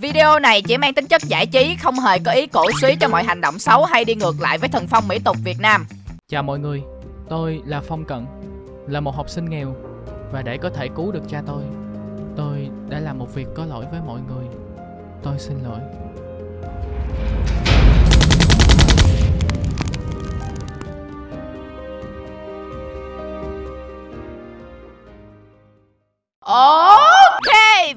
Video này chỉ mang tính chất giải trí, không hề có ý cổ suý cho mọi hành động xấu hay đi ngược lại với thần phong mỹ tục Việt Nam. Chào mọi người, tôi là Phong Cận, là một học sinh nghèo và để có thể cứu được cha tôi, tôi đã làm một việc có lỗi với mọi người. Tôi xin lỗi.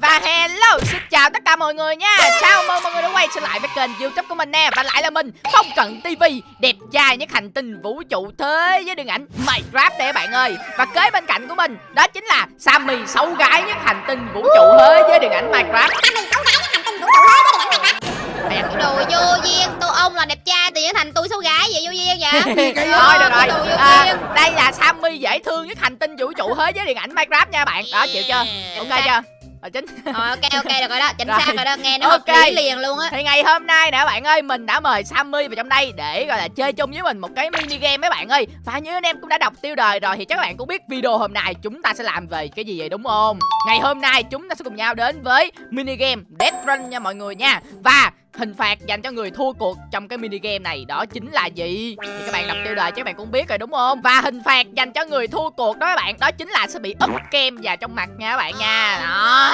Và hello xin chào tất cả mọi người nha. Chào mừng mọi người đã quay trở lại với kênh youtube của mình nè. Và lại là mình Phong Cận TV Đẹp trai nhất hành tinh vũ trụ thế với điện ảnh Minecraft đây các bạn ơi. Và kế bên cạnh của mình đó chính là Sammy xấu gái nhất hành tinh vũ trụ thế với điện ảnh Minecraft. Sammy xấu gái nhất hành tinh vũ trụ thế với điện ảnh Minecraft. Đồ vô duyên, tôi ông là đẹp trai tự nhiên thành tôi xấu gái vậy vô duyên vậy? Thôi được rồi à. Đây là Sammy dễ thương nhất hành tinh vũ trụ thế với điện ảnh Minecraft nha bạn. Đó chịu chưa? Ok chưa Rồi chính Ờ, ok ok được rồi đó, chính Rồi. xác rồi đó, nghe nó Ok. hợp lý liền luôn á. Thì ngày hôm nay nè bạn ơi Mình đã mời Sammy vào trong đây Để gọi là chơi chung với mình một cái mini game mấy bạn ơi. Và như anh em cũng đã đọc tiêu đề rồi Thì chắc các bạn cũng biết video hôm nay chúng ta sẽ làm về cái gì vậy đúng không? Ngày hôm nay chúng ta sẽ cùng nhau đến với mini game Death Run nha mọi người nha. Và hình phạt dành cho người thua cuộc trong cái mini game này đó chính là gì? Thì các bạn đọc tiêu đề chắc các bạn cũng biết rồi đúng không? Và hình phạt dành cho người thua cuộc đó các bạn đó chính là sẽ bị úp kem vào trong mặt nha các bạn nha. Đó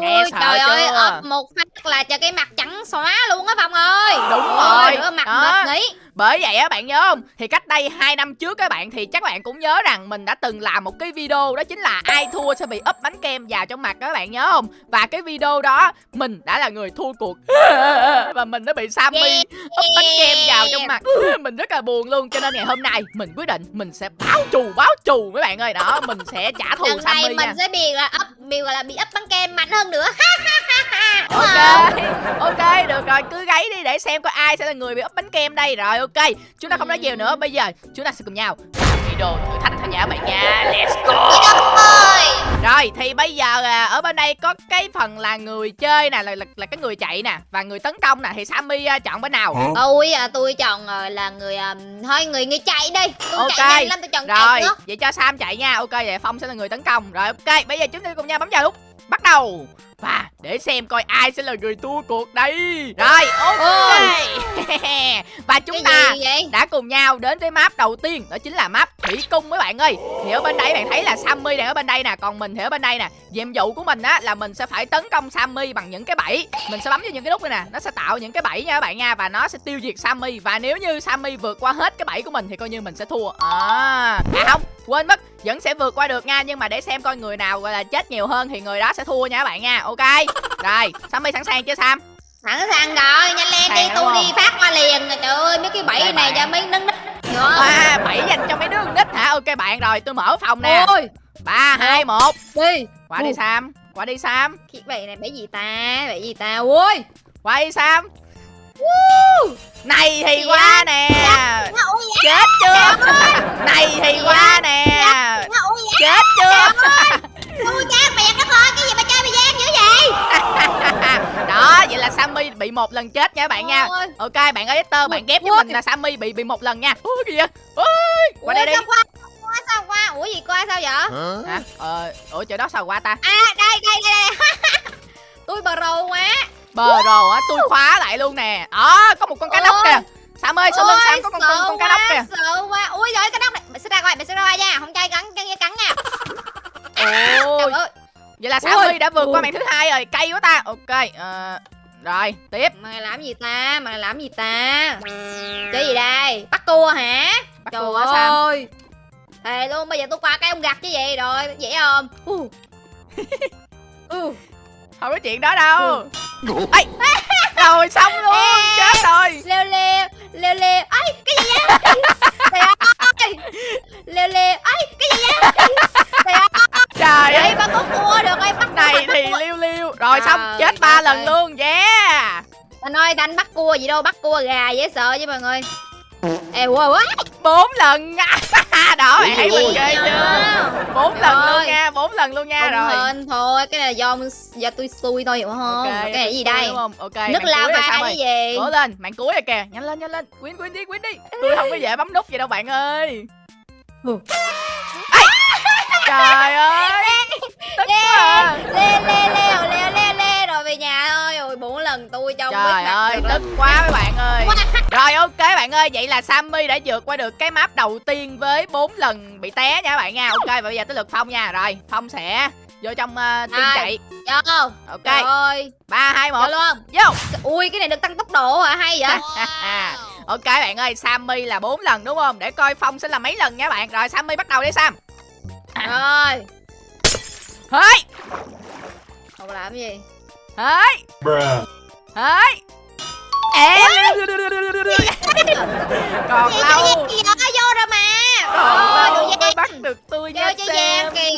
nghe sợ trời ơi, ấp một phát là cho cái mặt trắng xóa luôn á Phong ơi Đúng Ôi, rồi, đứa mặt đó. mệt nghĩ Bởi vậy á bạn nhớ không? Thì cách đây 2 năm trước các bạn thì chắc bạn cũng nhớ rằng mình đã từng làm một cái video đó chính là ai thua sẽ bị úp bánh kem vào trong mặt các bạn nhớ không? Và cái video đó mình đã là người thua cuộc và mình đã bị Sammy Yeah. úp bánh kem vào trong mặt. mình rất là buồn luôn cho nên ngày hôm nay mình quyết định mình sẽ báo trù báo trù mấy bạn ơi. Đó, mình sẽ trả thù Lần Sammy này nha. mình sẽ bị là ấp bị gọi là bị ấp bánh kem mạnh hơn nữa. Ok, không? ok, được rồi, cứ gáy đi để xem coi ai sẽ là người bị úp bánh kem đây. Rồi, ok, chúng ta không nói nhiều nữa, bây giờ chúng ta sẽ cùng nhau video thử thách nha các bạn nha. Let's go Rồi, thì bây giờ à, ở bên đây có cái phần là người chơi nè, là, là, là cái người chạy nè Và người tấn công nè, thì Sammy à, chọn bên nào? tôi à, tôi chọn ờ, là người à, thôi người người chạy đi. Tôi Ok. chạy nhanh lắm tôi chọn Rồi, chạy nữa. vậy cho Sam chạy nha. Ok, vậy Phong sẽ là người tấn công. Rồi, ok, bây giờ chúng ta cùng nhau bấm vào lúc Bắt đầu Và để xem coi ai sẽ là người thua cuộc đây. Rồi, ok. Và chúng ta đã cùng nhau đến với map đầu tiên đó chính là map thủy cung mấy bạn ơi. Thì ở bên đây bạn thấy là Sammy đang ở bên đây nè còn mình thì ở bên đây nè. Nhiệm vụ của mình á là mình sẽ phải tấn công Sammy bằng những cái bẫy. Mình sẽ bấm vào những cái nút này nè nó sẽ tạo những cái bẫy nha các bạn nha và nó sẽ tiêu diệt Sammy. Và nếu như Sammy vượt qua hết cái bẫy của mình thì coi như mình sẽ thua. À, à không quên mất vẫn sẽ vượt qua được nha nhưng mà để xem coi người nào gọi là chết nhiều hơn thì người đó sẽ thua nha các bạn nha ok? Rồi Sammy sẵn sàng chưa Sam? Sẵn sàng rồi nhanh lên đi tôi đi phát qua liền trời ơi mấy cái bẫy Đây này cho mấy hiểu không? À bẫy dành cho mấy đứa nít hả? Ok bạn rồi tôi mở phòng nè. Ôi. Ba hai một. Đi. Qua đi. Sam. Qua đi Sam. Cái bẫy này bẫy gì ta? Bẫy gì ta? Ôi. Qua đi Sam này thì Dạ. qua nè. Ôi chết chưa? Này thì qua nè. Chết chưa? Ôi. Cha mẹ nó thôi cái gì mà chơi bị gian dữ vậy? Đó vậy là Sammy bị một lần chết nha các bạn nha. Ôi. ok bạn ơi Esther bạn ghép với mình là Sammy bị bị một lần nha. Ôi kìa. Vậy ôi qua đây Ủa, đi. qua sao qua ủa gì qua sao vậy? Hả? Ờ ủa chỗ đó sao qua ta? À đây đây đây đây. Tôi bờ rồ quá bờ rồ á tôi khóa lại luôn nè. Đó có một con cá nóc Ôi. kìa. Sam ơi sau lưng Ôi, Sam có con con, con cá nóc kìa? sợ quá. Ui rồi cái nóc này. Mày sẽ ra coi mày sẽ ra coi nha. Không chơi cắn cắn cắn nha. Ôi. Trời ơi. Vậy là Ôi. Sammy đã vượt qua màn thứ hai rồi. Cay quá ta. Ok ờ, rồi tiếp. Mày làm gì ta? Mày làm gì ta? Chơi gì đây? Bắt cua hả? Bắt trời cua Sam ơi. Thề luôn bây giờ tôi qua cái ông gặt chứ gì? Rồi dễ không? Uh. uh. Không có chuyện đó đâu. Ây, rồi xong luôn Ê. chết rồi. Leo leo leo leo. Ấy cái gì vậy? Trời ơi. Leo leo. Ấy cái gì vậy? Trời ơi. Trời ơi. bắt có cua được ơi bắt này thì liêu liêu. Rồi xong Trời chết ba lần luôn yeah. Anh ơi đánh bắt cua gì đâu bắt cua gà dễ sợ chứ mọi người ê wow quá. Bốn lần đó bạn thấy mình ghê chưa? Bốn lần luôn nha bốn lần luôn nha không rồi. hên thôi cái này do do tôi xui thôi hiểu không? Ok, cái này gì đây? đúng không? Ok nước lava Sam cái gì? Cố lên màn cuối rồi kìa. Nhanh lên nhanh lên. Quyến quyến đi quyến đi. Tôi không có dễ bấm nút vậy đâu bạn ơi. Ừ. Trời ơi! Tức quá. À. lê lê leo leo leo lần tôi trong Trời biết ơi, tức quá mấy bạn ơi. Rồi ok bạn ơi, vậy là Sammy đã vượt qua được cái map đầu tiên với 4 lần bị té nha các bạn nha. Ok, và bây giờ tới lượt Phong nha. Rồi, Phong sẽ vô trong uh, team Hai. chạy. Vô. Ok, Trời ơi. 3, 2, 1, Vô luôn. Vô. Ui cái này được tăng tốc độ hả? Hay vậy. Ok bạn ơi, Sammy là 4 lần đúng không? Để coi Phong sẽ là mấy lần nha bạn. Rồi Sammy bắt đầu đi Sam. Rồi. Hơi, Không làm gì? Hơi, Hơi Ê, còn lâu. gì vô rồi mà. Còn lâu mới bắt được tôi nha Kêu cho kìa.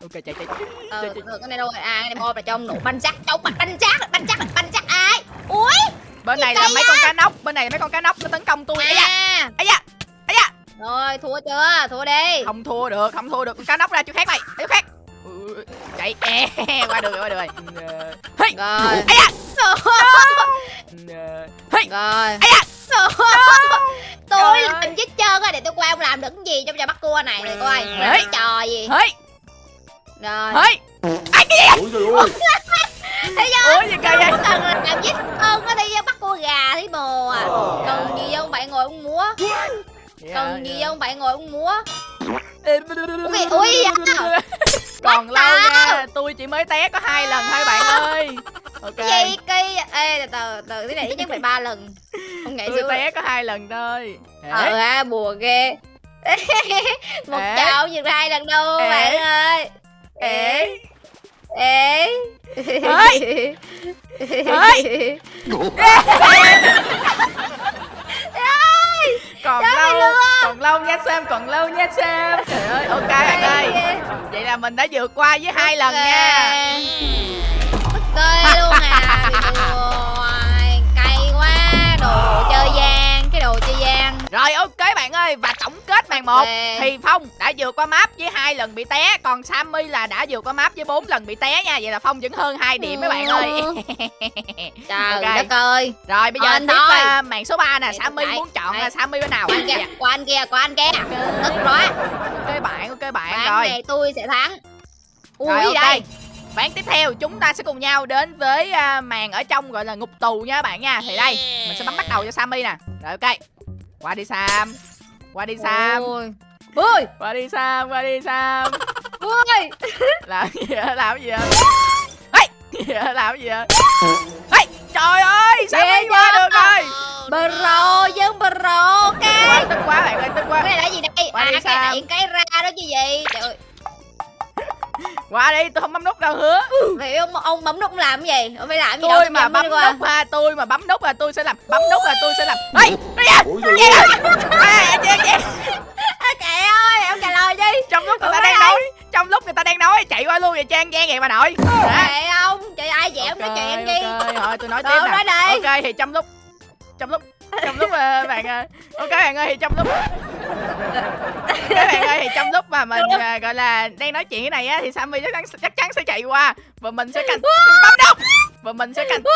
Ok chạy chạy Ờ, ờ, cái này đâu rồi? À này một là trong nụ banh chắc. Trong banh banh chắc banh chắc banh chắc. Ai? Ui Bên này là mấy con cá nóc Bên này là mấy con cá nóc nó tấn công tôi. Ây da, à. Ây da, ây da. Rồi thua chưa? Thua đi. Không thua được, không thua được. Con cá nóc ra chỗ khác mày. Chỗ khác. Ừ, Chạy, e, qua được rồi, qua được rồi Hey, rồi da Hey, rồi da tôi làm chết trơn á để tôi qua ông làm được cái gì trong trò bắt cua này này coi Đấy. cái trò gì Hey, rồi hey Ai cái gì Ôi trời ơi. thấy chưa Ủa gì kỳ vậy làm giết ơn á đi bắt cua gà thấy bồ à cần gì không bạn ngồi uống múa Dạ, cần gì không bạn ngồi uống múa Ui, ui, à. Còn Bắt lâu tao. nha Tôi chỉ mới té có hai lần thôi bạn ơi. Ok. Cái gì cây ê từ từ từ cái này nhất phải ba lần. Không nhảy Tôi xuống té có hai lần thôi. Ờ Ê, ha bùa ghê. Một Ê. chậu được hai lần đâu Ê. bạn ơi. Ê. Ê. Ê. Ê. còn Trời ơi, lâu lừa. Còn lâu nha Sam còn lâu nha Sam. Trời ơi ok bạn ơi. Vậy là mình đã vượt qua với hai lần nha. Tức tê luôn à rồi ok bạn ơi và tổng kết màn một. Thì phong đã vượt qua map với hai lần bị té còn sammy là đã vượt qua map với bốn lần bị té nha. Vậy là phong vẫn hơn hai điểm mấy bạn ơi. Trời Ok. đất ơi. Rồi bây giờ Anh tiếp uh, màn số 3 nè. Vậy sammy muốn chọn Đây. là sammy bên nào? Anh kia của anh kia của anh kia. Tức quá. Ok bạn ok bạn. Ván rồi. này tôi sẽ thắng. Ui Rồi, ok. đây. Ván tiếp theo chúng ta sẽ cùng nhau đến với à, màn ở trong gọi là ngục tù nha các bạn nha. Thì đây mình sẽ bấm bắt đầu cho Sammy nè. Rồi ok Qua đi Sam. Qua đi Sam. Ui ui Qua đi Sam Qua đi Sam. Ui Làm gì vậy? Làm gì vậy? Ê, gì vậy? Làm gì vậy? Ê, Trời ơi Sammy Ghê qua được rồi. Bro dân bro cái tức quá bạn ơi tức quá. Cái này là gì đây? Qua à cái điện cái ra đó chứ gì? Trời ơi Qua đi tôi không bấm nút đâu hứa. Vậy ông ông bấm nút làm cái gì? Ông phải làm gì Tôi tôi mà bấm nút ha Tôi mà bấm nút là tôi sẽ làm Bấm nút là tôi sẽ làm. Ê Ê da Ôi trời ơi. Trời ông trả lời đi. Trong lúc người ta đang nói trong lúc người ta đang nói chạy qua luôn vậy trang gian vậy bà nội trời ông trời ai dẻo nói chuyện đi. ok thôi tôi nói tiếp nè. ok thì trong lúc trong lúc trong lúc ờ, bạn ờ, ok bạn ơi thì trong lúc các bạn ơi thì trong lúc mà mình ờ, gọi là đang nói chuyện cái này á thì Sammy chắc chắn chắc chắn sẽ chạy qua. Và mình sẽ canh bấm nút và mình sẽ canh bấm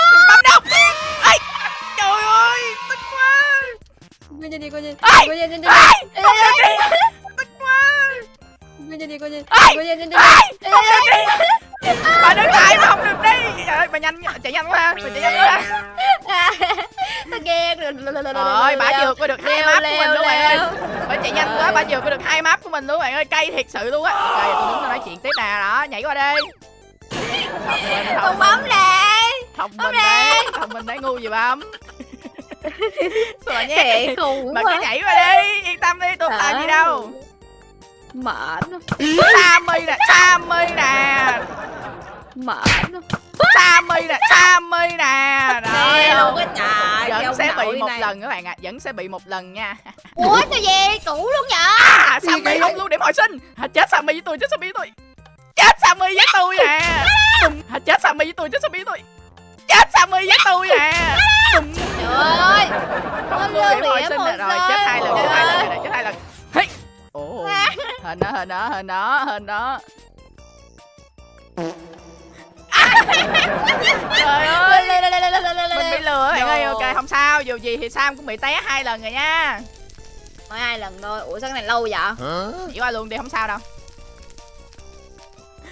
nút Ê, trời ơi tức quá. Coi như đi coi như Ê! coi như đi không được đi. tức quá. Coi như đi coi như Ê! coi như đi không được đi. Bà đứng lại mà không được đi. Trời ơi, bà nhanh chạy nhanh quá bà chạy nhanh quá nó ghen rồi Rồi, bà vượt qua được hai map của mình luôn bạn ơi. Bà chạy nhanh quá, bà vượt qua được hai map của mình luôn bạn ơi. Cay thiệt sự luôn á. Rồi, tôi tôi nói chuyện tiếp nè, đó, nhảy qua đi. Con thông, bấm nè thông bấm minh đấy, thông minh đấy ngu gì bấm. Vậy? khùng Bà cứ nhảy qua đi, yên tâm đi, tôi không làm gì đâu. mệt Sammy nè, Sammy nè. mệt Sammy nè, Sammy nè. Rồi, Ghê không? luôn cái trời Vẫn sẽ bị một này. lần các bạn ạ, vẫn sẽ bị một lần nha. ủa sao vậy cũ luôn vậy? À, Sammy không lưu điểm hồi sinh. À, Chết Sammy với tôi, chết Sammy với tôi. Chết Sammy với tôi nè. À, Chết Sammy với tôi, chết Sammy với tôi. Chết Sammy với tôi nè. Trời ơi. Không lưu điểm hồi sinh Rồi chết hai lần, chết hai lần chết hai lần. Ồ, hình đó, hình đó, hình đó, hình đó Trời ơi. Mình bị lừa bạn ơi, ok không sao. Dù gì thì Sam cũng bị té hai lần rồi nha. Mới hai lần thôi. Ủa sao cái này lâu vậy? Chỉ qua luôn đi không sao đâu.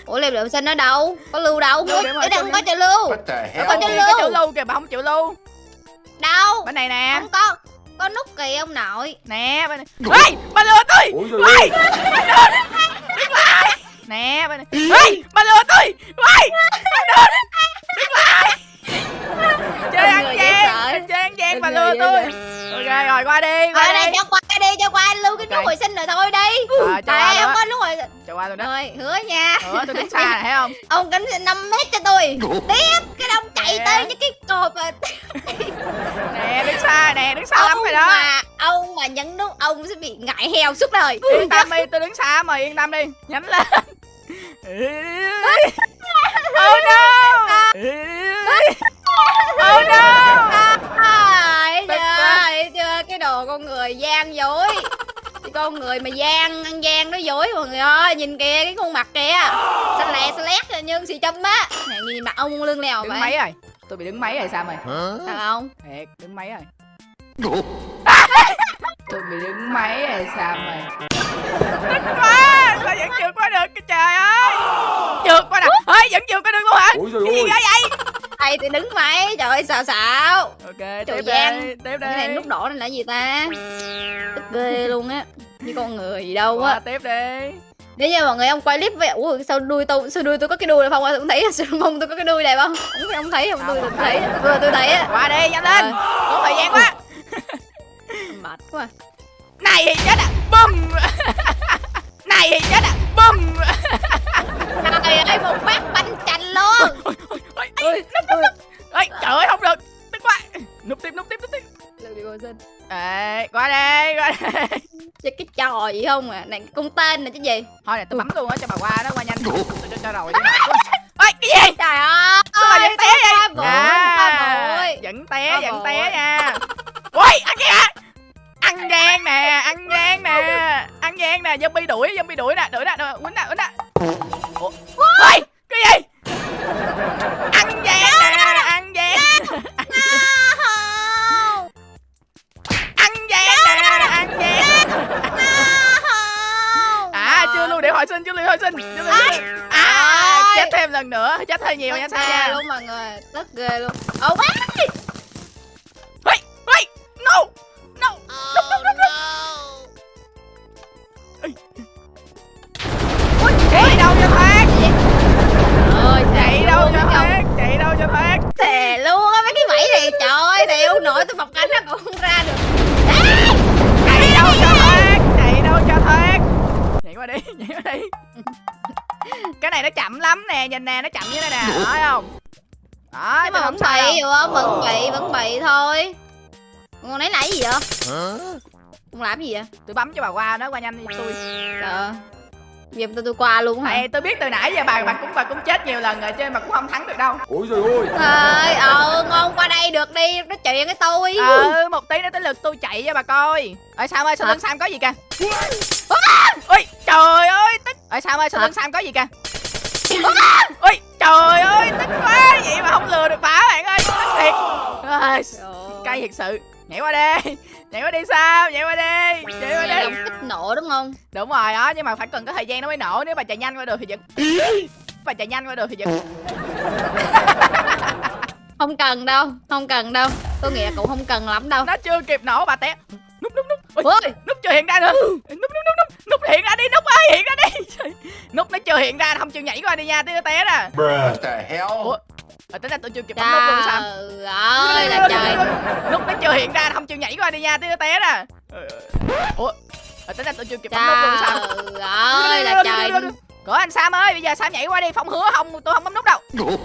Ủa liệp lượng sinh ở đâu? Có lưu đâu? Lưu đây sinh không có cho lưu. Con Có kìa, cái chữ lưu. lưu kìa kìa bà không chịu luôn đâu? Bên này nè. Không có. Có nút kì ông nội. Nè bên này. Ê bà lừa tôi. Ôi trời ơi nè bên này ê bà lừa tôi. Ê bà lừa đứng lại chơi ăn gian chơi ăn gian bà lừa tôi. ok rồi qua đi qua đi. cho qua đi cho qua. Lưu cái nút Ok. hồi sinh rồi thôi đi. Ờ, luôn không có nút hồi cho qua luôn đó rồi hứa nha. Ủa, tôi đứng xa này thấy không? Ông cánh 5 mét cho tôi. Tiếp cái đông chạy tới những cái cột nè đứng xa nè đứng xa lắm rồi đó. mà ông mà nhấn nút ông sẽ bị ngại heo suốt đời. Yên tâm đi tôi đứng xa mà yên tâm đi. Nhắm lên oh no! Oh no! Ai Tức chưa, quá. thấy chưa? Cái đồ con người gian dối. Cái con người mà gian ăn gian nó dối mọi người ơi. Nhìn kìa cái khuôn mặt kìa. Xanh lè xanh lét như xì châm á. Này nhìn mặt ông lưng lèo đứng vậy. mấy rồi. Tôi bị đứng mấy rồi sao mày? Thật không? Thiệt đứng mấy rồi tôi bị đứng mấy rồi sao mày tức quá sao vẫn vượt qua được cái trời ơi. Vượt qua được. Ơi vẫn vượt qua được luôn hả? Cái gì ghê vậy thầy thì đứng mấy trời ơi xào xạo. Ok Trời tiếp gian. đi tiếp đi. cái này nút đỏ này là gì ta? Tức ghê luôn á. Như con người gì đâu qua á tiếp đi. Nếu như mọi người ông quay clip về ủa sao đuôi tôi sao đuôi tôi có cái đuôi này không? Không thấy sao mông tôi có cái đuôi này không? Không không thấy không tôi Không, tôi thấy. Vừa tôi thấy á. Qua đi nhanh lên. Có thời gian quá quá này thì chết à? Bum này thì chết à? Bum trời ơi một bát bánh chanh luôn. Ôi ôi núp núp núp. ôi. Trời ơi không được. Tức quá. Núp tiếp núp tiếp núp tiếp. Lưu đi xin? Ê qua đây qua đây chơi cái trò gì không à? Này con tên này chứ gì? Thôi nè tôi bấm luôn á cho bà qua đó qua nhanh. Tôi cho, cho rồi ôi cái gì? Trời ơi sao vẫn té vậy? à, vẫn té vẫn té nha. Ôi ăn kìa ăn gan nè ăn gan nè ăn gan nè zombie đuổi zombie đuổi nè đuổi nè đuổi quýnh nè quýnh nè. Ôi cái gì? Ăn gan nè ăn gan ăn gan nè ăn gan à chưa luôn để hồi sinh chưa luôn hồi sinh chưa luôn à chết thêm lần nữa chết hơi nhiều nha nha luôn mọi người tức ghê luôn. Ô bác tôi bọc cánh nó còn không ra được. Chạy đâu cho thoát, chạy đâu cho thoát. Nhảy qua đi, nhảy qua đi. Cái này nó chậm lắm nè, nhìn nè, nó chậm như thế này nè, thấy không? Đó, nhưng mà tôi vẫn bị hiểu không vẫn bị vẫn bị thôi. Con nãy nãy gì vậy? Con làm gì vậy? Tôi bấm cho bà qua nó qua nhanh đi tôi. trời giờ tôi tôi qua luôn hả? Mày tôi biết từ nãy giờ bà bà cũng bà cũng chết nhiều lần rồi chứ mà cũng không thắng được đâu. Ôi trời ơi. Ơi ờ ngon qua đây được đi nói chuyện với tôi. Ừ một tí nữa tới lượt tôi chạy cho bà coi. Ơi sam ơi Hả? lưng sam có gì kìa? Ôi trời ơi tức ơi sam ơi Hả? lưng sam có gì kìa? Ôi trời ơi tức quá vậy mà không lừa được bà bạn ơi tức thiệt. Cay thiệt sự nhảy qua đi. Nhảy qua đi sao? Nhảy qua đi. Nhảy qua đi. lòng kích nổ đúng không? Đúng rồi đó nhưng mà phải cần có thời gian nó mới nổ nếu bà chạy nhanh qua được thì giật. Bà chạy nhanh qua được thì giật. Không cần đâu không cần đâu. Tôi nghĩ là cũng không cần lắm đâu. Nó chưa kịp nổ bà té núp núp núp. Ôi, nút chưa hiện ra nữa. Nút nút nút nút nút hiện ra đi nút ơi hiện ra đi. Nút nó chưa hiện ra không chịu nhảy qua đi nha tí nó té nè. What the hell? Ủa ờ, tính ra tôi chưa kịp bấm nút luôn sao? Trời ơi là trời. Nút nó chưa hiện ra không chịu nhảy qua đi nha tí nó té nè Ờ, ủa ờ, tính ra tôi chưa kịp bấm nút luôn sao? Trời ơi là trời. Cửa anh Sam ơi, bây giờ Sam nhảy qua đi, Phong hứa không, tôi không bấm nút đâu.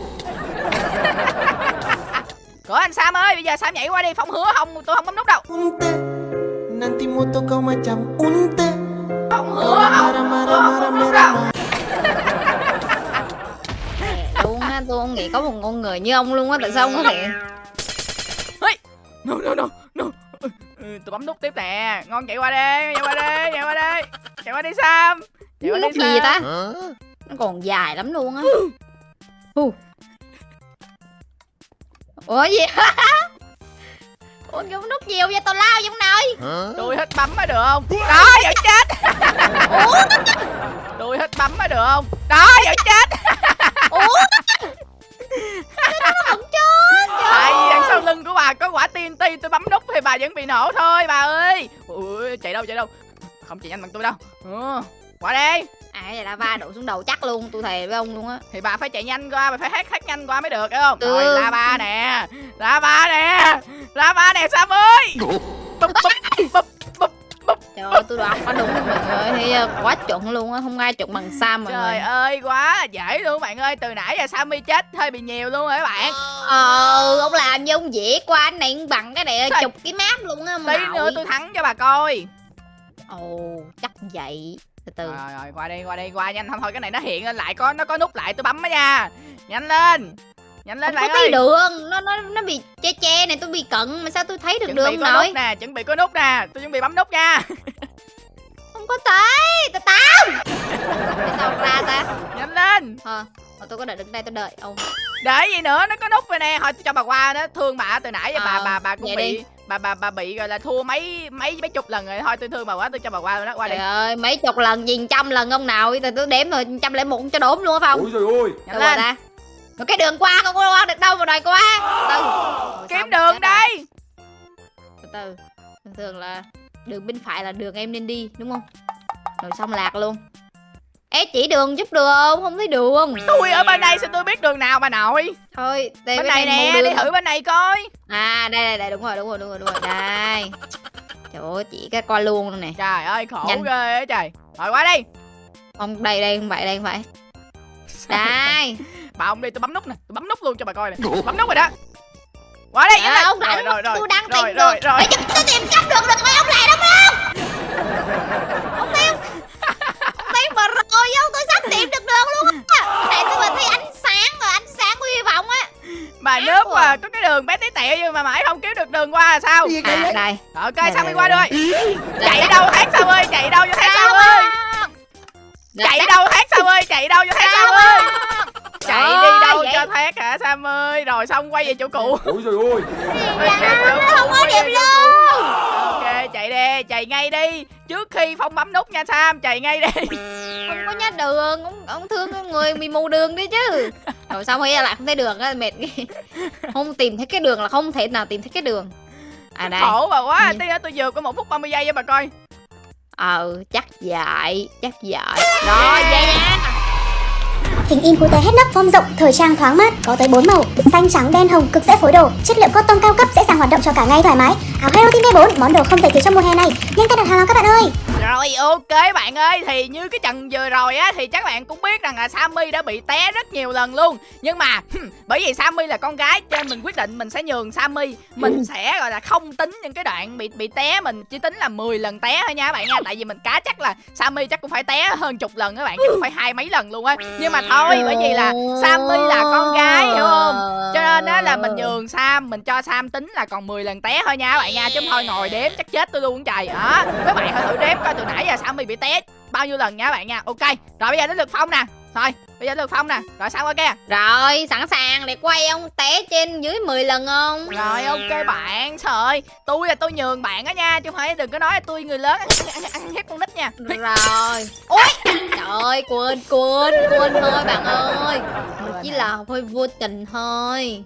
Cửa anh Sam ơi, bây giờ Sam nhảy qua đi, Phong hứa không, tôi không bấm nút đâu. Phong hứa không, tôi không bấm nút đâu. Không nghĩ có một con người như ông luôn á tại sao ông có thể No, no, no, no. Ừ, ừ, tôi bấm nút tiếp nè. Ngon chạy qua đi, chạy qua đi, chạy qua đi. Chạy qua đi Sam. Chạy qua đi gì vậy ta nó còn dài lắm luôn á Hù. ủa gì ủa cái nút nhiều vậy tao lao giống nơi Tôi hết bấm mới được không? Đó, vẫn chết. Tôi hết bấm mới được không? Đó, vẫn chết. ủa nó vẫn chết tại vì đằng sau lưng của bà có quả TNT tôi bấm nút thì bà vẫn bị nổ thôi bà ơi. Ui chạy đâu chạy đâu? Không chạy nhanh bằng tôi đâu. Ờ, qua đây ai à, vậy là ba đổ xuống đầu chắc luôn tôi thề với ông luôn á. Thì bà phải chạy nhanh qua bà phải hát hát nhanh qua mới được hiểu không? Ừ. rồi la ba nè. La ba nè. La ba nè sam ơi. Bụp bụp bụp. Trời ơi, tôi đoán quá đúng mọi người thì quá chuẩn luôn á, không ai chuẩn bằng Sam mọi trời người. ơi quá dễ luôn bạn ơi từ nãy giờ sammy chết hơi bị nhiều luôn rồi các bạn. Ờ, ông làm như ông dễ qua anh này bằng cái này chục cái map luôn á tí nữa tôi thắng cho bà coi. Ồ, chắc vậy. Từ từ. rồi rồi qua đây qua đây qua nhanh. Thôi thôi cái này nó hiện lên lại có nó có nút lại tôi bấm á nha. Nhanh lên nhanh lên Không có bạn thấy ơi. đường, nó nó nó bị che che này, tôi bị cận mà sao tôi thấy được chuẩn bị đường có nổi? nút nè chuẩn bị có nút nè. Tôi chuẩn bị bấm nút nha. Không có thấy, tao tao. Sao không ra ta? nhanh lên. Ờ, mà tôi có đợi đứng đây tôi đợi. Ông. để gì nữa? Nó có nút rồi nè. Thôi tôi cho bà qua đó. Thương bà từ nãy giờ bà Ờ, bà bà cũng bị đi. bà bà bà bị gọi là thua mấy mấy mấy chục lần rồi. Thôi tôi thương bà quá tôi cho bà qua đó qua Trời đây ơi, mấy chục lần gì trăm lần ông nào? Thì tôi đếm rồi trăm lẻ một cho đốm luôn á Phong. Ôi trời ơi. Nhanh rồi lên ta? Cái đường qua không có qua được đâu mà đòi qua. Từ. Rồi kiếm xong, đường đây Từ từ. Thường thường là đường bên phải là đường em nên đi đúng không? Rồi xong lạc luôn. Ê chỉ đường giúp được không? Không thấy đường. tôi ở bên đây sao tôi biết đường nào bà nội Thôi, đây bên này nè đi thử bên này coi À đây đây đây đúng rồi đúng rồi đúng rồi đúng rồi. Đây. Trời ơi chỉ cái coi luôn luôn nè. trời ơi khổ Nhanh. ghê á trời rồi qua đây Không đây đây không phải đây không phải. Đây. Bà ông đi tôi bấm nút nè tôi bấm nút luôn cho bà coi nè bấm nút rồi đó qua đây À, ông rồi rảnh rồi rồi tôi đang rồi tìm rồi đường. rồi Để giúp tôi tìm cách đường được rồi ông lại đúng không? Ông tìm. Ông tìm mà rồi ông tôi sắp tìm được đường luôn á. Để tôi mà thấy ánh sáng rồi ánh sáng hy vọng á. bà ác nước quá. mà có cái đường bé tí tẹo nhưng mà mãi không kiếm được đường qua là sao À đây. ok Đây, đi qua đây. rồi chạy đâu hát sao ơi chạy đâu vô hát sao ơi chạy đâu hát sao ơi chạy đâu vô hát sao ơi chạy đi đâu cho thét hả sam ơi rồi xong quay về chỗ cũ về chỗ cũ, không có chỗ cũ. ok chạy đi chạy ngay đi trước khi phong bấm nút nha sam chạy ngay đi Không có nhớ đường, ông, ông thương con người bị mù đường đi chứ. Rồi xong rồi lại không thấy đường á, mệt ghê. Không tìm thấy cái đường là không thể nào tìm thấy cái đường. À đây. khổ bà quá Ừ. tí nữa tôi vừa có một phút 30 giây cho bà coi Ờ, chắc vậy, chắc vậy. Rồi, về nha. Hình in cute hết nắp form rộng, thời trang thoáng mát, có tới 4 màu, xanh, trắng, đen, hồng, cực dễ phối đồ, chất liệu cotton cao cấp dễ dàng hoạt động cho cả ngày thoải mái. Áo Hero Team B4, món đồ không thể thiếu trong mùa hè này. Nhanh tay đặt hàng nào các bạn ơi. Rồi ok bạn ơi Thì như cái trận vừa rồi á Thì chắc bạn cũng biết rằng là Sammy đã bị té rất nhiều lần luôn. Nhưng mà Bởi vì Sammy là con gái Cho nên mình quyết định mình sẽ nhường Sammy. Mình sẽ gọi là không tính những cái đoạn bị bị té Mình chỉ tính là 10 lần té thôi nha các bạn nha. Tại vì mình cá chắc là Sammy chắc cũng phải té hơn chục lần các bạn Chứ không phải hai mấy lần luôn á. Nhưng mà thôi thôi, bởi vì là Sammy là con gái, hiểu không? Cho nên á là mình nhường Sam, Mình cho Sam tính là còn 10 lần té thôi nha, các bạn nha, Chứ thôi ngồi đếm chắc chết tôi luôn, trời đó Các bạn hãy thử đếm coi từ nãy giờ Sammy bị té bao nhiêu lần nha, các bạn nha. Ok, rồi bây giờ đến lượt Phong nè. Thôi bây giờ lượt Phong nè. Rồi sao ok? Rồi, sẵn sàng. Để quay ông té trên dưới 10 lần không? Rồi ok bạn. Trời ơi Tôi là tôi nhường bạn á nha Chứ không phải đừng có nói là tôi người lớn. Ăn, ăn, ăn hiếp con nít nha. Rồi. Ôi, trời ơi, quên, quên, quên thôi bạn ơi. Chỉ là hơi vô tình thôi.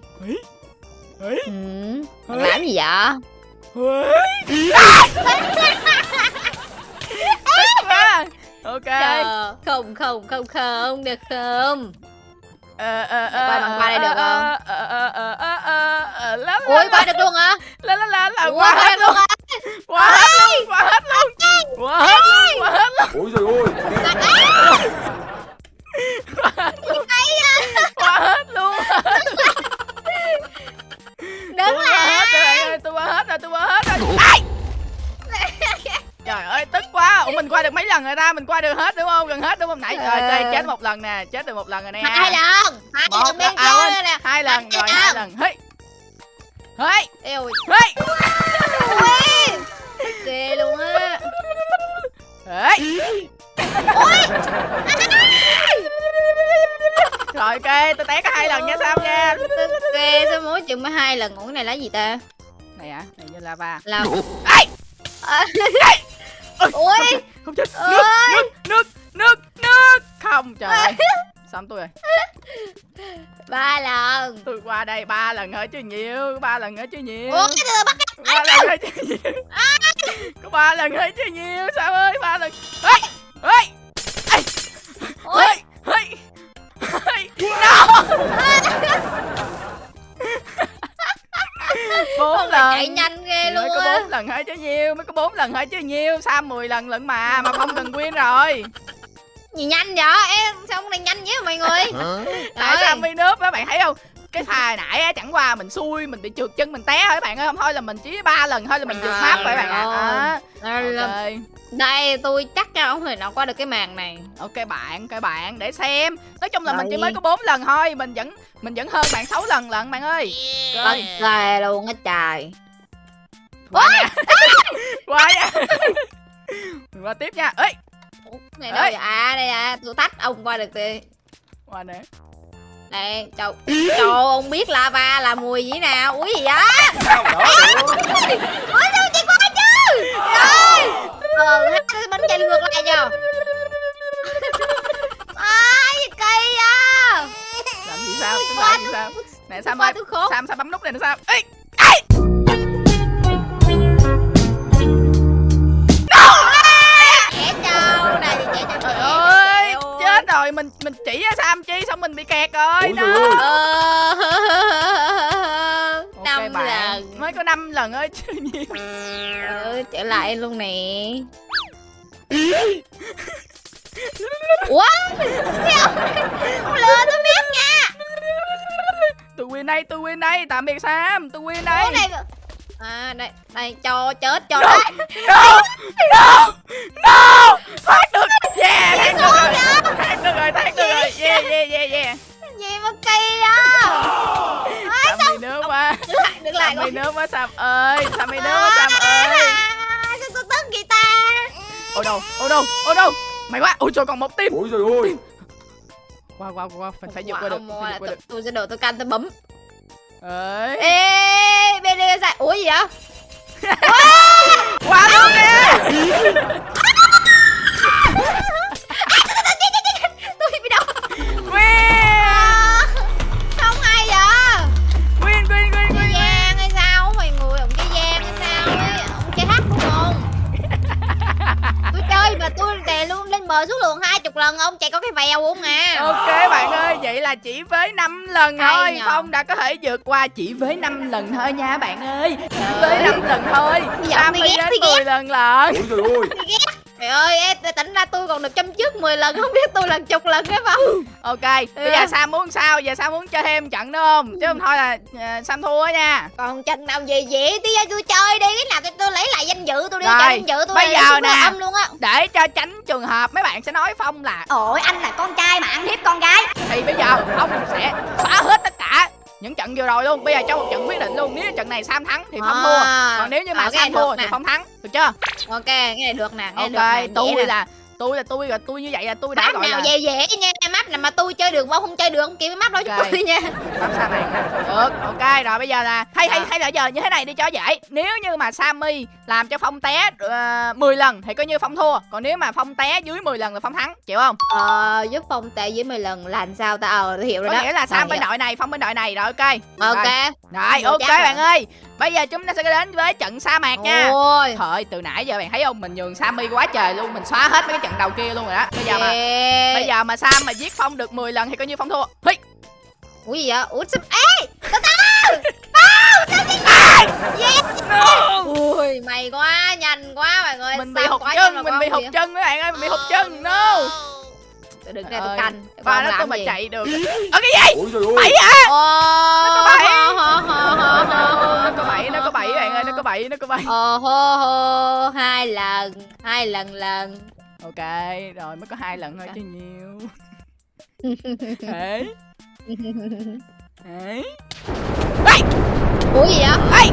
Ừ, làm gì vậy? Tức quá Ok. Chờ, không, không, không, không, được không? Ờ ờ Để qua bằng qua đây được không? Ờ ờ ờ ờ ờ ờ Ui, qua được luôn hả? lá lá lá lá Ui, qua qua hết được luôn. qua hết luôn qua hết luôn. Qua hết luôn qua hết luôn. Ôi trời ơi qua hết luôn. Đứng rồi ta mình qua được hết đúng không? Gần hết đúng không? Nãy rồi Ờ. chơi chết một lần nè chết được một lần rồi nè. Hai lần, hai một lần bên à, kia nè. hai lần Hai rồi hai lần. hey. Hey. Hey. Ui, ghê luôn á. hey. Rồi ok tôi té có hai lần nha sam nha? Ghê sao mỗi chừng mới hai lần ngủ này là gì ta? này à này như lava Là ai Ui, không chết nước nước nước nước nước. Không trời ơi. Xong tôi rồi. Ba lần. tôi qua đây ba lần hết chứ nhiều ba lần hết chứ nhiều. Ủa cái từ bắt ba lần hơi chơi nhiều. Có ba lần hơi chơi nhiều sao ơi ba lần. Ê ê ê. Ôi. ê ê no bốn này chạy lần. nhanh có bốn lần hơi chứ nhiều mới có bốn lần hơi chứ nhiều sao 10 lần lận mà mà không cần win rồi. Gì nhanh vậy em sao con này nhanh vậy mọi người? Tại sao mi nước các bạn thấy không? Cái pha nãy á chẳng qua mình xui mình bị trượt chân mình té thôi các bạn ơi không thôi là mình chỉ ba lần thôi là mình vượt map rồi các bạn ạ. À. Đây tôi chắc chắn không thể nào qua được cái màn này. Ok bạn các bạn để xem. Nói chung là mình chỉ Rồi. mới có bốn lần thôi mình vẫn mình vẫn hơn bạn 6 lần lận bạn ơi. Ghê luôn á trời qua nha qua nha qua tiếp nha. Ấy Ủa, này đâu Ê. vậy? à đây à tôi tách ông qua được thì. Qua nè. Đây trời trời ông biết lava là mùi gì nào? Ui gì á! Ủa sao chị qua chứ? Rồi ờ hai bên chạy ngược lại cho ai kỳ à làm gì sao? Làm gì sao? nè sam ơi sam sam bấm nút này nè sam ê mình chỉ ra sam chi xong mình bị kẹt rồi Ôi đó. Ờ, năm bạn, lần. Mới có 5 lần ơi chứ nhiều. Ừ, trở lại luôn nè. Ủa? Không lừa tôi biết nha. Tôi win đây tôi win đây. Tạm biệt sam. Tôi win Ủa đây này à đây đây cho chết cho đấy no no no yeah thoát được rồi thoát được rồi thoát được rồi yeah yeah yeah yeah gì mà kỳ à sam bị nước quá. được lại được lại sam bị con nước quá sam ơi sam bị nước quá sam ơi. sao tôi tức vậy ta oh no oh no oh no mày quá. Ôi trời còn một tim Ôi trời ơi. Qua qua qua phải vượt qua được Wow, phải vượt qua được. tôi sẽ đổ tôi canh tôi bấm. Ấy ê bên đây sai ủa gì vậy? Qua luôn nè luôn bờ xuống lượng hai chục lần ông chạy có cái vèo không à? Ok bạn ơi, vậy là chỉ với 5 lần Hay thôi. nhờ. Phong đã có thể vượt qua chỉ với 5 lần thôi nha bạn ơi. Chỉ với 5 lần thôi. Bây giờ Sam tôi đi ghét, đến tôi ghét. 10 lần lận. Ôi trời ơi em tỉnh ra tôi còn được chăm trước 10 lần không biết tôi lần chục lần cái không Ok, bây giờ Sam muốn sao? Giờ Sam muốn chơi thêm trận nữa không? Chứ không thôi là ờ, Sam thua nha còn trận nào gì vậy tí ra tôi chơi đi cái nào tôi, lấy lại danh dự tôi đi Rồi, danh dự tôi bây giờ nè. âm luôn á Để cho tránh trường hợp mấy bạn sẽ nói Phong là Ôi anh là con trai mà ăn hiếp con gái Thì bây giờ Phong sẽ xóa hết tất cả những trận vừa rồi luôn. Bây giờ cho một trận quyết định luôn. Nếu trận này Sam thắng thì Phong thua. À, Còn nếu như mà ờ, này Sam thua thì. Phong thắng. Được chưa? ok cái này được nè này Ok, tôi là tôi là tôi rồi tôi như vậy là tôi đã map gọi nào là dễ dễ nha map nào mà tôi chơi được mà ông không chơi được ông kêu cái map đó cho tôi nha Bấm sang này. Được, ok rồi bây giờ là hay hay Ờ. hay là giờ như thế này đi cho dễ. Nếu như mà Sammy làm cho Phong té uh, 10 lần thì coi như Phong thua. Còn nếu mà Phong té dưới 10 lần là Phong thắng, chịu không? ờ giúp phong tệ với 10 lần là làm sao ta ờ hiểu rồi Có đó nghĩa là Sam bên đội này, Phong bên đội này rồi ok. ok Rồi, ok bạn ơi. Bây giờ chúng ta sẽ đến với trận sa mạc nha. ôi Thôi, từ nãy giờ bạn thấy không, mình nhường Sammy quá trời luôn, mình xóa hết mấy cái trận đầu kia luôn rồi đó. Bây giờ mà bây giờ mà Sam mà giết Phong được 10 lần thì coi như Phong thua. Hi. ủa gì vậy ủa sao ê No. ui mày quá nhanh quá mọi người Mình bị hụt chân, mình bị hụt chân các bạn ơi, mình bị hụt chân. No. Tôi đừng ra tôi canh Ba Con nó tôi mà gì? chạy được. Ở cái gì? Ôi trời ơi Bậy à? Ồ, có hô. nó có bẫy nó có bẫy bạn ơi nó có bẫy nó có bẫy Ồ hô hô hai lần hai lần lần ok rồi mới có hai lần thôi chứ nhiều đấy đấy ủa gì vậy Ê!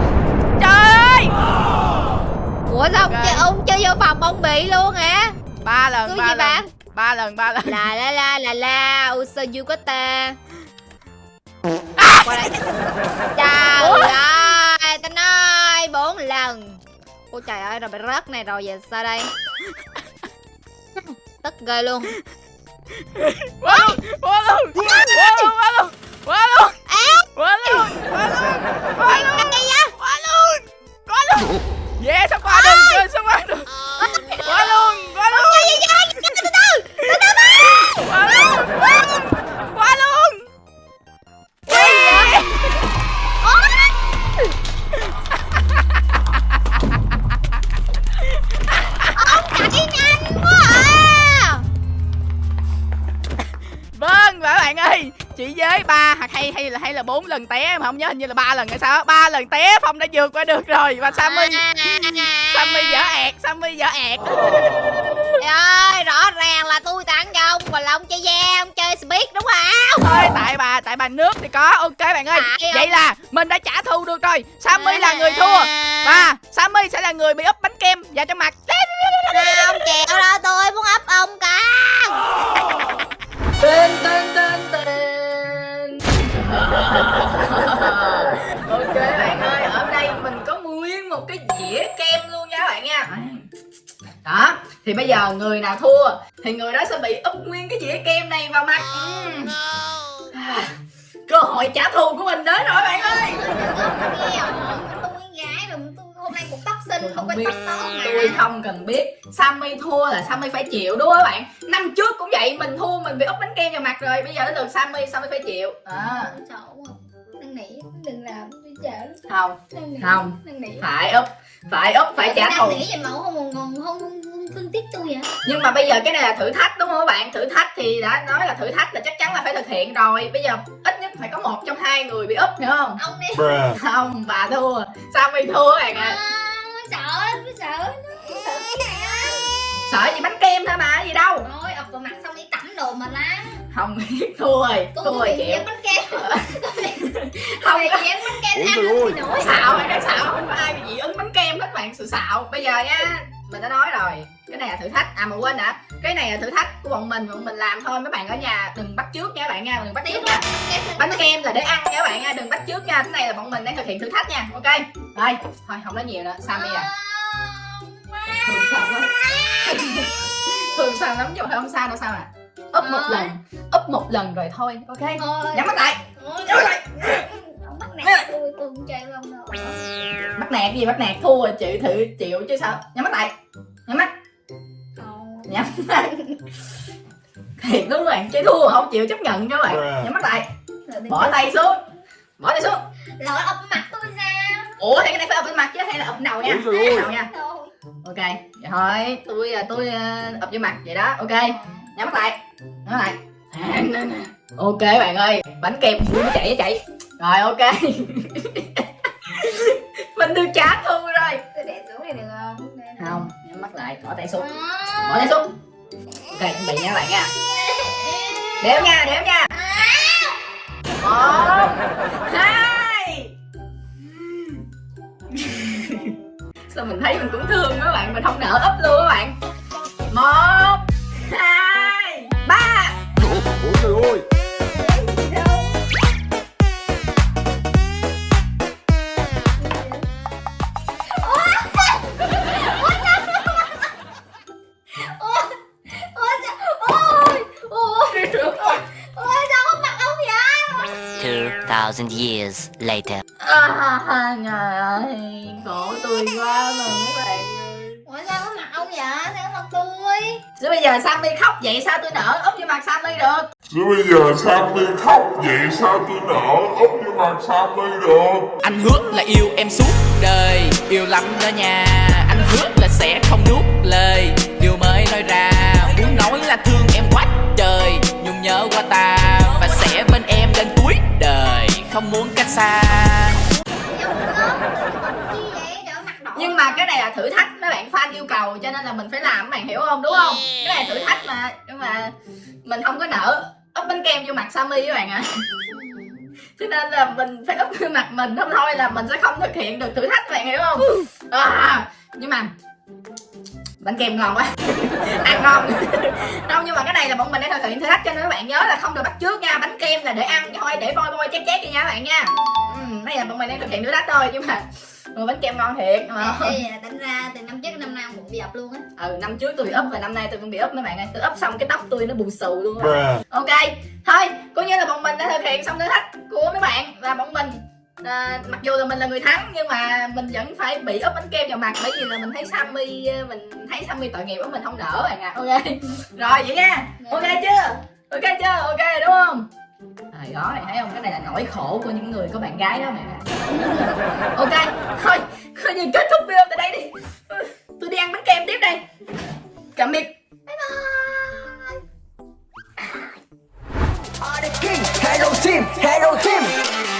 trời ơi ủa sao ông Ok. chơi ông chơi vô phòng ông bị luôn hả ba lần cứ ba gì lần bạn ba lần ba lần. La la la la la uso yukata qua đây. Trời ơi ta nói bốn lần. Ôi trời ơi rồi bị rớt này rồi giờ sao đây? Tức ghê luôn. Quá luôn quá luôn. Quá luôn quá luôn quá luôn. Quá luôn quá luôn không nhớ hình như là ba lần hay sao á. ba lần té phong đã vượt qua được rồi. Và sammy sammy dở ẹt sammy dở ẹt. Trời ơi, rõ ràng là tôi tặng cho ông Còn là ông chơi ve, ông chơi speed đúng không? thôi tại bà tại bà nước thì có. Ok bạn ơi Tại vậy là mình đã trả thù được rồi. Sammy là người thua. Và sammy sẽ là người bị úp bánh kem vào trong mặt. Không chịu đâu, tôi muốn ấp ông cả. Tên tên tên tên đó thì bây giờ người nào thua thì người đó sẽ bị úp nguyên cái dĩa kem này vào mặt. Ừm. À, cơ hội trả thù của mình đến rồi bạn ơi. Tôi gái rồi, tôi hôm nay cũng tóc xinh, Tôi không biết. tôi không cần biết. Sammy thua là Sammy phải chịu đúng không bạn? Năm trước cũng vậy mình thua mình bị úp bánh kem vào mặt rồi. Bây giờ đến lượt Sammy Sammy phải chịu. À, Sợ quá Năn nỉ, đừng làm, không Không. phải úp phải úp phải trả thù. nỉ vậy mà ông không còn không, không, không thương tiếc tôi vậy nhưng mà bây giờ cái này là thử thách đúng không các bạn? Thử thách thì đã nói là thử thách là chắc chắn là phải thực hiện rồi. Bây giờ ít nhất phải có một trong hai người bị úp hiểu không? Ông đi. Không bà thua. Sammy thua các bạn ạ? À, Sợ, sợ sợ. Cái này sợ gì bánh kem thôi mà gì đâu. Thôi, ập vào mặt xong đi tắm đồ mà lắm. Không biết thua rồi Tôi thua rồi chịu. bánh kem. Không bị dán bánh kem ăn thì nổi. Xạo hay cái xạo. Không có ai bị dị ứng bánh kem hết bạn sự xạo. Bây giờ nha mình đã nói rồi. Cái này là thử thách. À mà quên đã cái này là thử thách của bọn mình bọn mình làm thôi. Mấy bạn ở nhà đừng bắt trước nha các bạn nha. Đừng bắt trước nha. bánh kem là để ăn nha các bạn nha. Đừng bắt trước nha. Cái này là bọn mình đang thực hiện thử thách nha. Ok? Rồi thôi không nói nhiều nữa. Sammy à thường sao lắm thường sao lắm nhưng mà không sao đâu sao à? Úp một Thôi. lần úp một lần rồi thôi ok? Nhắm mắt lại. Nhắm mắt lại. Bắt nạt tôi, tôi không chơi với ông đâu bắt nạt cái gì bắt nạt thua rồi chịu thử chịu chứ sao? Nhắm mắt lại. Nhắm mắt. Nhắm mắt. Thiệt đúng bạn chơi thua không chịu chấp nhận các bạn. Nhắm mắt lại. Rồi bỏ tay xuống. Bỏ tay xuống. Lỡ ập mặt tôi sao ủa thì cái này phải ập bên mặt chứ hay là ập đầu nha? Ơi. đầu nha? Ok vậy thôi. Tôi à, tôi à, ập vô mặt vậy đó. Ok nhắm mắt lại. Nhắm mắt lại. Ok bạn ơi bánh kem vui nó chạy nó chạy rồi ok. Mình được trả thù rồi. Tôi để xuống này được không? Đây nè. không nhắm mắt lại bỏ tay xuống. Bỏ tay xuống. Ok chuẩn bị nha các bạn nha. Đếm nha đếm nha. Một hai sao mình thấy mình cũng thương mấy bạn mình không nỡ ấp luôn các bạn. Một. 2,000 years later. à, trời ơi khổ tôi quá mà mấy bạn. Ơi Ôi sao không mặc ông vậy? Sao mặc tôi Chứ bây giờ Sammy khóc vậy? Sao tôi nở úp vô mặt Sammy được? Chứ bây giờ Sammy khóc vậy? Sao tôi nở úp vô mặt Sammy được? Anh hứa là yêu em suốt đời Yêu lắm đó nha. Anh hứa là sẽ không nuốt lời Điều mới nói ra. Muốn nói là thương em quá trời Nhung nhớ qua ta không muốn cách xa Nhưng mà cái này là thử thách mấy bạn fan yêu cầu cho nên là mình phải làm các bạn hiểu không đúng không? Cái này là thử thách mà nhưng mà mình không có nở úp bánh kem vô mặt Sammy các bạn ạ. Cho nên là mình phải úp vô mặt mình không thôi là mình sẽ không thực hiện được thử thách các bạn hiểu không? À, nhưng mà bánh kem ngon quá. Ăn ngon. Không nhưng mà cái này là bọn mình đang thực hiện thử thách cho nên các bạn nhớ là không được bắt trước nha. Bánh kem là để ăn thôi để voi voi chét chét đi nha các bạn nha. Ừ, đây là bọn mình đang thực hiện thử thách thôi nhưng mà ừ, bánh kem ngon thiệt. Mà Ê, tính ra từ năm trước năm nay cũng bị ập luôn á. Ừ năm trước tôi bị úp và năm nay tôi cũng bị úp mấy bạn ơi. Tôi úp xong cái tóc tôi nó bù xù luôn á. Ok thôi coi như là bọn mình đã thực hiện xong thử thách của mấy bạn và bọn mình à, mặc dù là mình là người thắng nhưng mà mình vẫn phải bị úp bánh kem vào mặt bởi vì là mình thấy Sammy ờ, mình thấy Sammy tội nghiệp quá mình không nỡ bạn à ok. Rồi vậy nha. Ok chưa? Ok chưa? Ok đúng không? Trời đó này thấy không? Cái này là nỗi khổ của những người có bạn gái đó mẹ ok thôi coi như kết thúc video tại đây đi. Tôi đi ăn bánh kem tiếp đây. Tạm biệt King, Hello Team, Hello Team